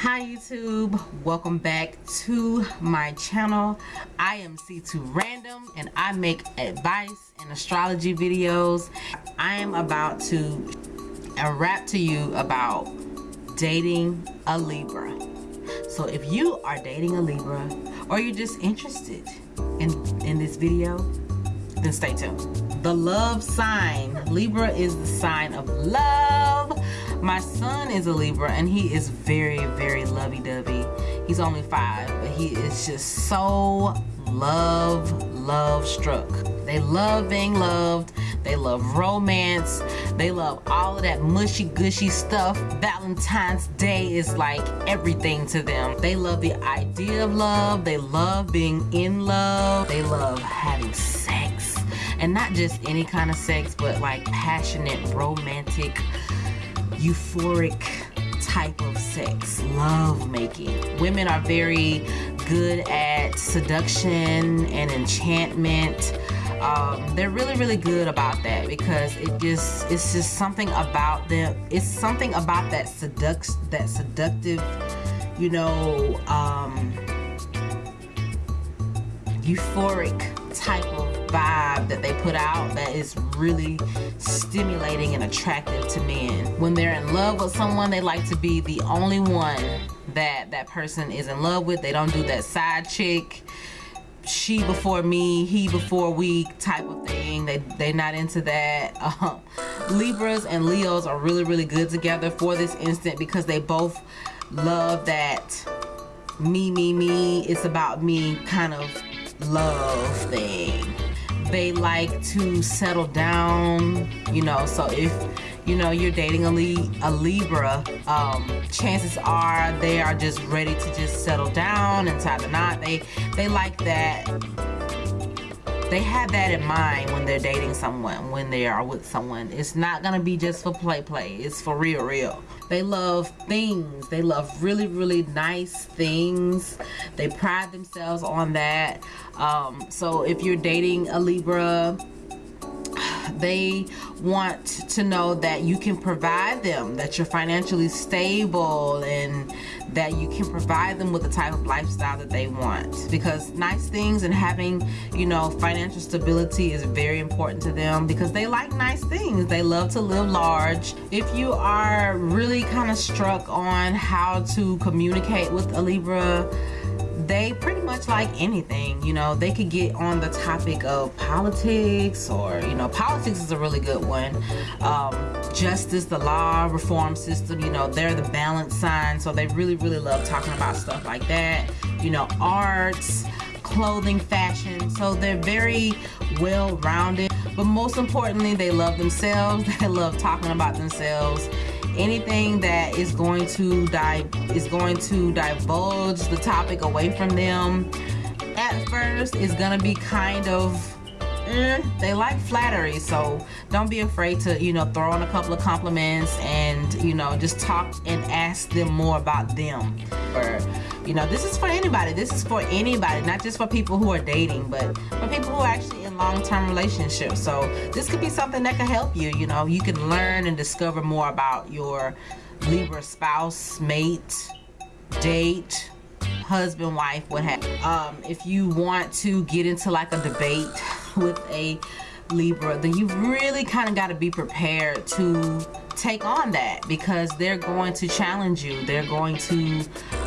hi youtube. Welcome back to my channel. I am c2 random and i make advice and astrology videos. I am about to rap to you about dating a libra. So if you are dating a libra or you're just interested in in this video then stay tuned. The love sign. Libra is the sign of love my son is a libra and he is very very lovey-dovey. He's only five but he is just so love love struck. They love being loved. They love romance. They love all of that mushy gushy stuff. Valentine's day is like everything to them. They love the idea of love. They love being in love. They love having sex. And not just any kind of sex but like passionate romantic euphoric type of sex love making. Women are very good at seduction and enchantment. Um, they're really really good about that because it just it's just something about them. It's something about that seduct that seductive you know um, euphoric type of vibe that they put out that is really stimulating and attractive to men. When they're in love with someone, they like to be the only one that that person is in love with. They don't do that side chick, she before me, he before we type of thing. They, they're not into that. Um, Libras and Leos are really, really good together for this instant because they both love that me, me, me. It's about me kind of love thing they like to settle down you know so if you know you're dating a, Li a Libra um, chances are they are just ready to just settle down and tie the knot. They they like that they have that in mind when they're dating someone when they are with someone. It's not gonna be just for play play. It's for real real. They love things. They love really really nice things. They pride themselves on that. Um, so if you're dating a libra they want to know that you can provide them that you're financially stable and that you can provide them with the type of lifestyle that they want. Because nice things and having you know financial stability is very important to them because they like nice things. They love to live large. If you are really kind of struck on how to communicate with a Libra they pretty much like anything you know. They could get on the topic of politics or you know politics is a really good one. Um, justice the law reform system you know they're the balance sign so they really really love talking about stuff like that. You know arts clothing fashion so they're very well rounded but most importantly they love themselves they love talking about themselves. Anything that is going to is going to divulge the topic away from them at first is gonna be kind of eh, they like flattery so don't be afraid to you know throw in a couple of compliments and you know just talk and ask them more about them. Or you know this is for anybody. This is for anybody not just for people who are dating but for people who are actually in long-term relationships. So this could be something that could help you. You know you can learn and discover more about your Libra spouse mate date husband wife what have um if you want to get into like a debate with a Libra then you've really kind of got to be prepared to take on that because they're going to challenge you. They're going to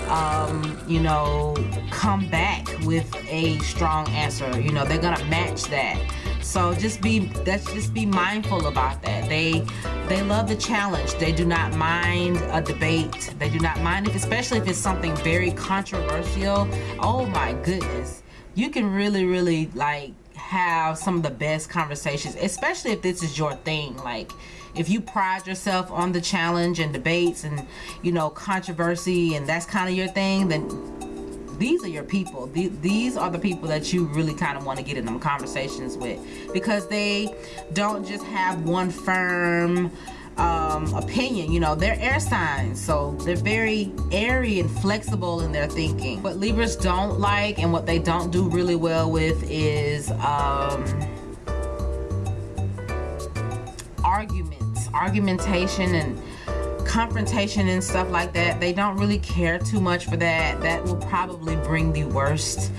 um, you know come back with a strong answer. You know they're gonna match that. So just be let's just be mindful about that. They they love the challenge. They do not mind a debate. They do not mind it especially if it's something very controversial. Oh my goodness. You can really really like have some of the best conversations especially if this is your thing. Like if you pride yourself on the challenge and debates and you know controversy and that's kind of your thing then these are your people. These are the people that you really kind of want to get in them conversations with because they don't just have one firm um, opinion you know they're air signs so they're very airy and flexible in their thinking. What Libras don't like and what they don't do really well with is um, argument argumentation and confrontation and stuff like that. They don't really care too much for that. That will probably bring the worst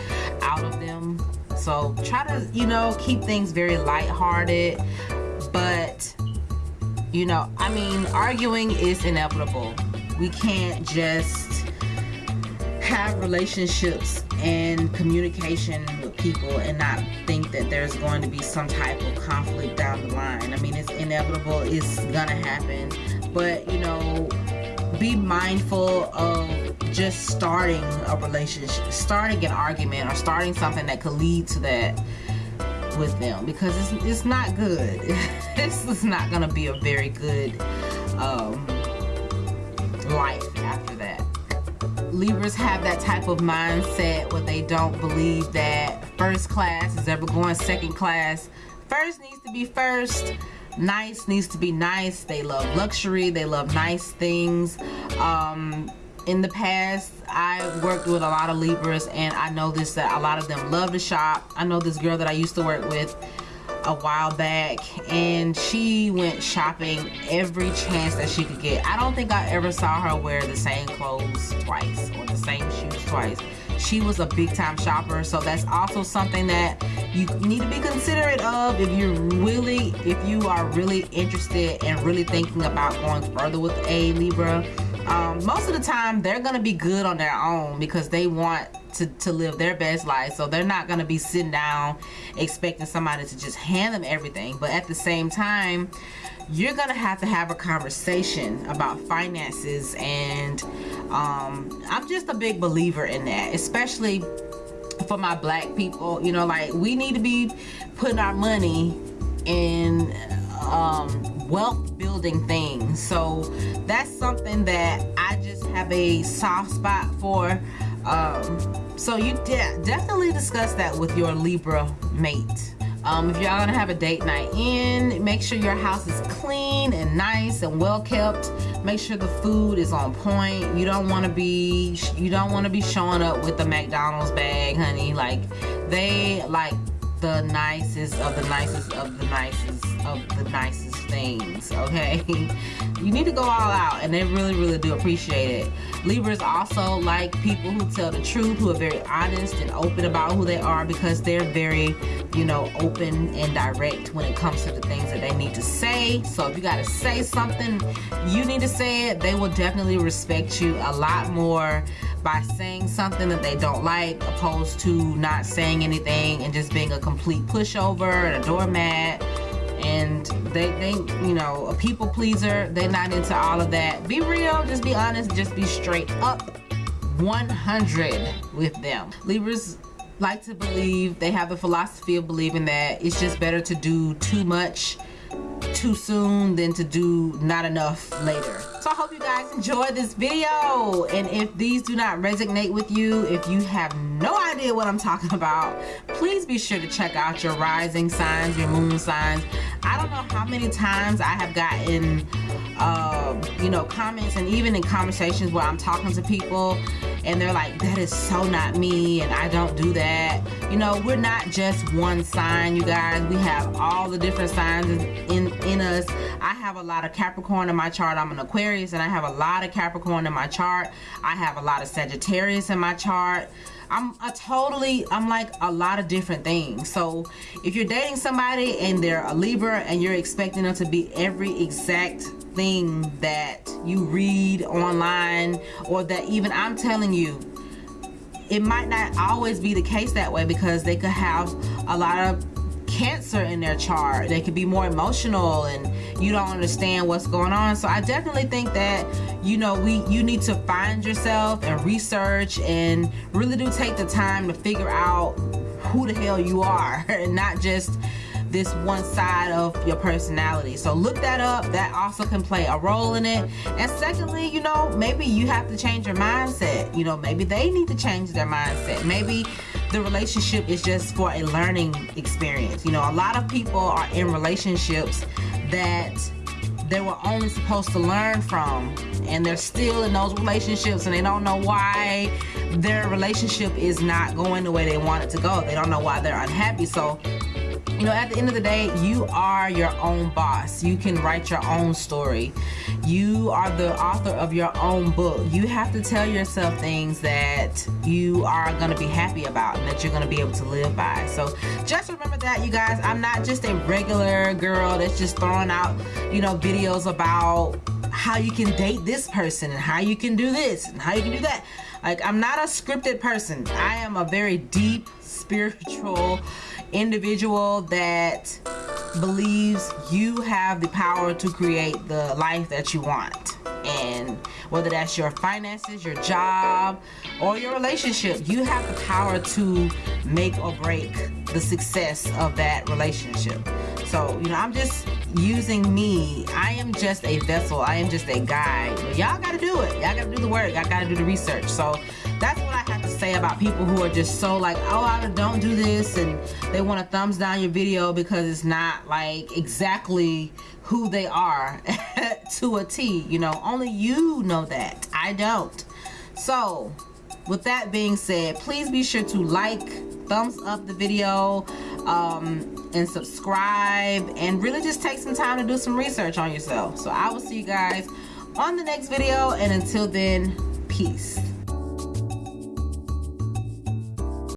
out of them. So try to you know keep things very light-hearted but you know i mean arguing is inevitable. We can't just have relationships and communication with people and not think that there's going to be some type of conflict down the line. I mean it's inevitable. It's gonna happen. But you know be mindful of just starting a relationship starting an argument or starting something that could lead to that with them because it's, it's not good. This is not gonna be a very good um, life after that. Libras have that type of mindset where they don't believe that first class is ever going second class. First needs to be first. Nice needs to be nice. They love luxury. They love nice things. Um, in the past I worked with a lot of Libras and I know this that a lot of them love to shop. I know this girl that I used to work with a while back and she went shopping every chance that she could get. I don't think I ever saw her wear the same clothes twice or the same shoes twice. She was a big time shopper so that's also something that you need to be considerate of if you're really if you are really interested and really thinking about going further with a Libra um, most of the time they're gonna be good on their own because they want to, to live their best life. So they're not gonna be sitting down expecting somebody to just hand them everything. But at the same time you're gonna have to have a conversation about finances. And um, I'm just a big believer in that especially for my black people. You know like we need to be putting our money in um, wealth building things so that's something that I just have a soft spot for. Um, so you de definitely discuss that with your Libra mate. Um, if y'all gonna have a date night in make sure your house is clean and nice and well kept. Make sure the food is on point. You don't want to be you don't want to be showing up with the McDonald's bag honey. Like they like the nicest of the nicest of the nicest of the nicest things okay? You need to go all out and they really really do appreciate it. Libras also like people who tell the truth who are very honest and open about who they are because they're very you know open and direct when it comes to the things that they need to say. So if you got to say something you need to say it. They will definitely respect you a lot more by saying something that they don't like opposed to not saying anything and just being a complete pushover and a doormat and they they you know a people pleaser. They're not into all of that. Be real just be honest just be straight up 100 with them. Libras like to believe they have the philosophy of believing that it's just better to do too much too soon than to do not enough later. So i hope you guys enjoyed this video. And if these do not resonate with you if you have no idea what i'm talking about please be sure to check out your rising signs your moon signs i don't know how many times i have gotten uh, you know comments and even in conversations where i'm talking to people and they're like that is so not me and I don't do that. You know we're not just one sign you guys. We have all the different signs in in us. I have a lot of Capricorn in my chart. I'm an Aquarius and I have a lot of Capricorn in my chart. I have a lot of Sagittarius in my chart I'm a totally I'm like a lot of different things. So if you're dating somebody and they're a Libra and you're expecting them to be every exact thing that you read online or that even I'm telling you it might not always be the case that way because they could have a lot of cancer in their chart they could be more emotional and you don't understand what's going on. So I definitely think that you know we you need to find yourself and research and really do take the time to figure out who the hell you are and not just this one side of your personality. So look that up. That also can play a role in it. And secondly you know maybe you have to change your mindset. You know maybe they need to change their mindset. Maybe the relationship is just for a learning experience. You know a lot of people are in relationships that they were only supposed to learn from and they're still in those relationships and they don't know why their relationship is not going the way they want it to go. They don't know why they're unhappy. So you know, at the end of the day, you are your own boss. You can write your own story. You are the author of your own book. You have to tell yourself things that you are going to be happy about and that you're going to be able to live by. So just remember that, you guys. I'm not just a regular girl that's just throwing out, you know, videos about how you can date this person and how you can do this and how you can do that. Like, I'm not a scripted person. I am a very deep, spiritual individual that believes you have the power to create the life that you want and whether that's your finances your job or your relationship you have the power to make or break the success of that relationship so you know i'm just using me. I am just a vessel. I am just a guide. Y'all gotta do it. Y'all gotta do the work. Y'all gotta do the research. So that's what i have to say about people who are just so like oh i don't do this and they want to thumbs down your video because it's not like exactly who they are to a T you know? Only you know that. I don't. So with that being said please be sure to like thumbs up the video um, and subscribe and really just take some time to do some research on yourself. So I will see you guys on the next video and until then peace